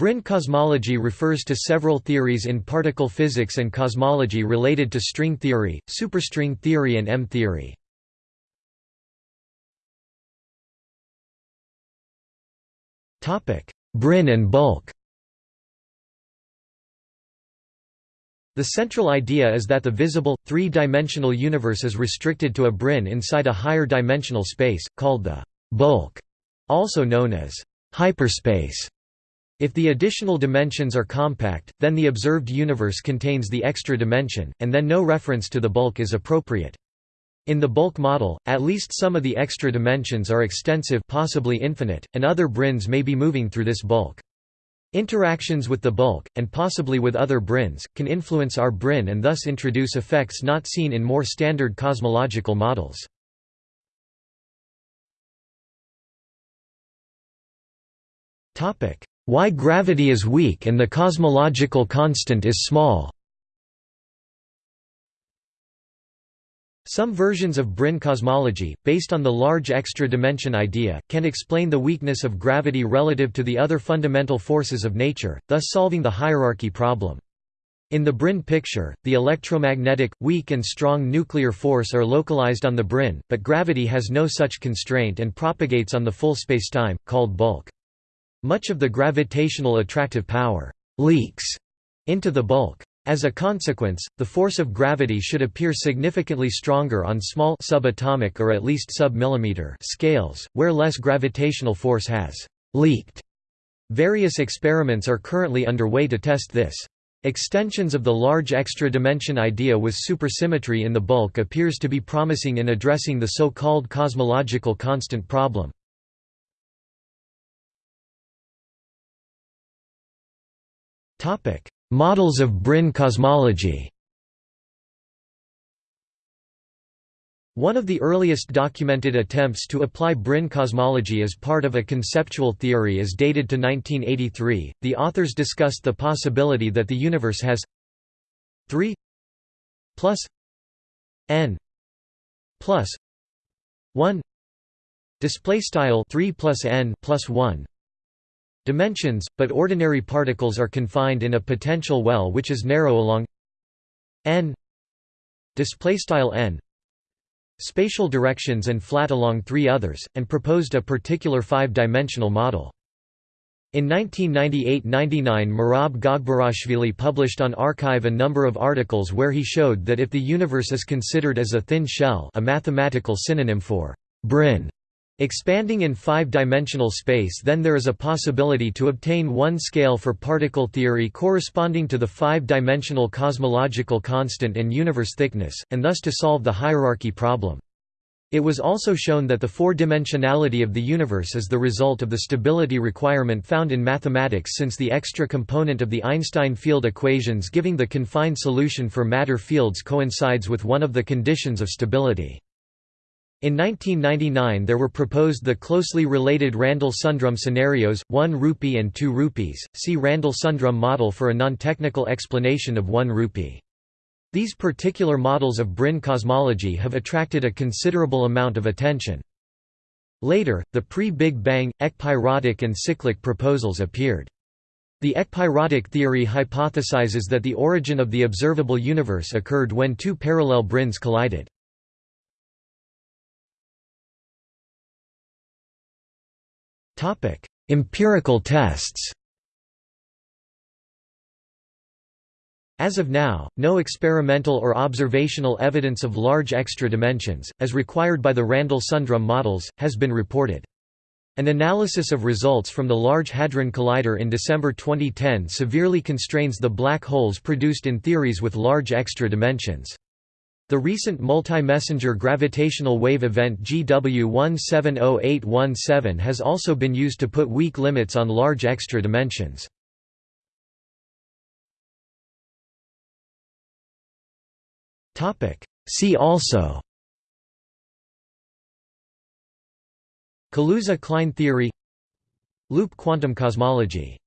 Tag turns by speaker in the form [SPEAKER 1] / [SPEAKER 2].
[SPEAKER 1] Brane cosmology refers to several theories in particle physics and cosmology related to string theory, superstring theory and M-theory. Brane and bulk The central idea is that the visible, three-dimensional universe is restricted to a brane inside a higher dimensional space, called the bulk, also known as hyperspace. If the additional dimensions are compact, then the observed universe contains the extra dimension, and then no reference to the bulk is appropriate. In the bulk model, at least some of the extra dimensions are extensive possibly infinite, and other branes may be moving through this bulk. Interactions with the bulk, and possibly with other branes, can influence our brane and thus introduce effects not seen in more standard cosmological models. Why gravity is weak and the cosmological constant is small Some versions of Brane cosmology, based on the large extra dimension idea, can explain the weakness of gravity relative to the other fundamental forces of nature, thus solving the hierarchy problem. In the Brane picture, the electromagnetic, weak and strong nuclear force are localized on the Brane, but gravity has no such constraint and propagates on the full spacetime, called bulk. Much of the gravitational attractive power «leaks» into the bulk. As a consequence, the force of gravity should appear significantly stronger on small subatomic or at least sub-millimeter scales, where less gravitational force has leaked. Various experiments are currently underway to test this. Extensions of the large extra dimension idea with supersymmetry in the bulk appears to be promising in addressing the so-called cosmological constant problem. Topic: Models of Brane cosmology. One of the earliest documented attempts to apply Brane cosmology as part of a conceptual theory is dated to 1983. The authors discussed the possibility that the universe has 3 plus n plus 1 display style 3 plus n plus 1 dimensions, but ordinary particles are confined in a potential well which is narrow along n n spatial directions and flat along three others, and proposed a particular five-dimensional model. In 1998–99 Merab Gogberashvili published on arXiv a number of articles where he showed that if the universe is considered as a thin shell a mathematical synonym for brane, Expanding in five-dimensional space then there is a possibility to obtain one scale for particle theory corresponding to the five-dimensional cosmological constant and universe thickness, and thus to solve the hierarchy problem. It was also shown that the four-dimensionality of the universe is the result of the stability requirement found in mathematics since the extra component of the Einstein field equations giving the confined solution for matter fields coincides with one of the conditions of stability. In 1999 there were proposed the closely related Randall-Sundrum scenarios, 1 rupee and 2 rupees, see Randall-Sundrum model for a non-technical explanation of 1 rupee. These particular models of Brane cosmology have attracted a considerable amount of attention. Later, the pre-Big Bang, ekpyrotic and cyclic proposals appeared. The ekpyrotic theory hypothesizes that the origin of the observable universe occurred when two parallel branes collided. Empirical tests As of now, no experimental or observational evidence of large extra dimensions, as required by the Randall-Sundrum models, has been reported. An analysis of results from the Large Hadron Collider in December 2010 severely constrains the black holes produced in theories with large extra dimensions. The recent multi-messenger gravitational wave event GW 170817 has also been used to put weak limits on large extra dimensions. See also Kaluza-Klein theory Loop quantum cosmology